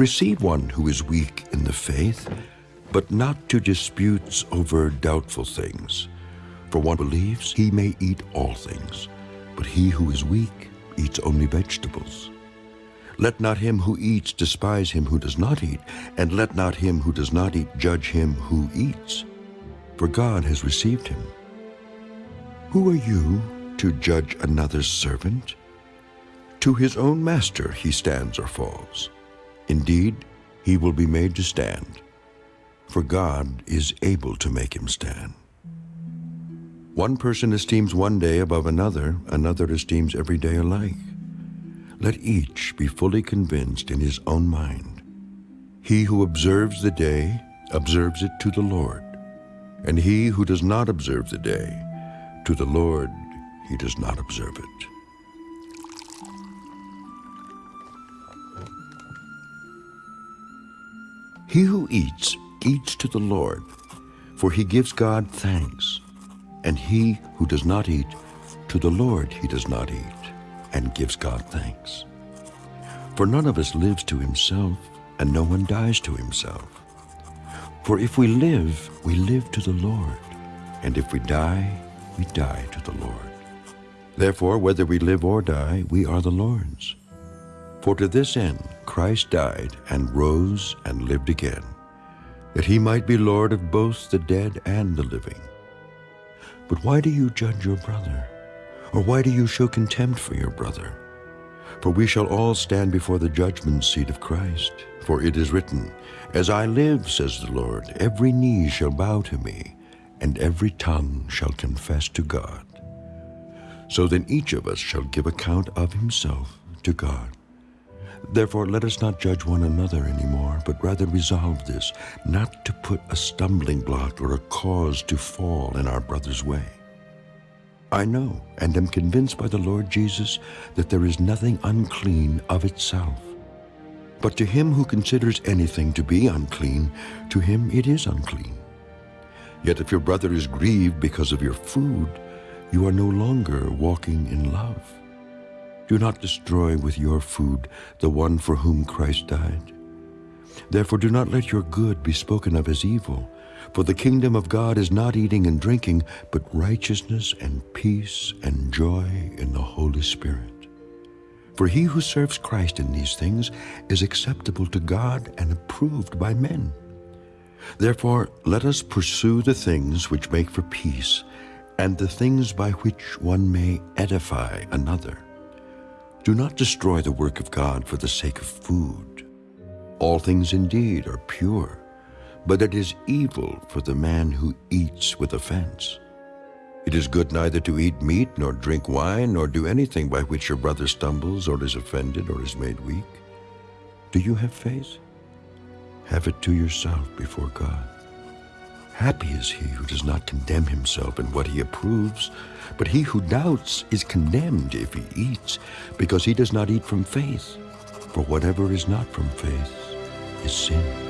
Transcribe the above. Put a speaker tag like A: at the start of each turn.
A: Receive one who is weak in the faith, but not to disputes over doubtful things. For one believes he may eat all things, but he who is weak eats only vegetables. Let not him who eats despise him who does not eat, and let not him who does not eat judge him who eats, for God has received him. Who are you to judge another's servant? To his own master he stands or falls. Indeed, he will be made to stand, for God is able to make him stand. One person esteems one day above another, another esteems every day alike. Let each be fully convinced in his own mind. He who observes the day observes it to the Lord, and he who does not observe the day, to the Lord he does not observe it. He who eats, eats to the Lord, for he gives God thanks. And he who does not eat, to the Lord he does not eat and gives God thanks. For none of us lives to himself, and no one dies to himself. For if we live, we live to the Lord, and if we die, we die to the Lord. Therefore, whether we live or die, we are the Lord's. For to this end Christ died and rose and lived again, that he might be Lord of both the dead and the living. But why do you judge your brother? Or why do you show contempt for your brother? For we shall all stand before the judgment seat of Christ. For it is written, As I live, says the Lord, every knee shall bow to me, and every tongue shall confess to God. So then each of us shall give account of himself to God. Therefore let us not judge one another any more, but rather resolve this, not to put a stumbling block or a cause to fall in our brother's way. I know and am convinced by the Lord Jesus that there is nothing unclean of itself. But to him who considers anything to be unclean, to him it is unclean. Yet if your brother is grieved because of your food, you are no longer walking in love. Do not destroy with your food the one for whom Christ died. Therefore do not let your good be spoken of as evil, for the kingdom of God is not eating and drinking, but righteousness and peace and joy in the Holy Spirit. For he who serves Christ in these things is acceptable to God and approved by men. Therefore, let us pursue the things which make for peace, and the things by which one may edify another. Do not destroy the work of God for the sake of food. All things indeed are pure, but it is evil for the man who eats with offense. It is good neither to eat meat, nor drink wine, nor do anything by which your brother stumbles, or is offended, or is made weak. Do you have faith? Have it to yourself before God. Happy is he who does not condemn himself in what he approves, but he who doubts is condemned if he eats, because he does not eat from faith. For whatever is not from faith is sin.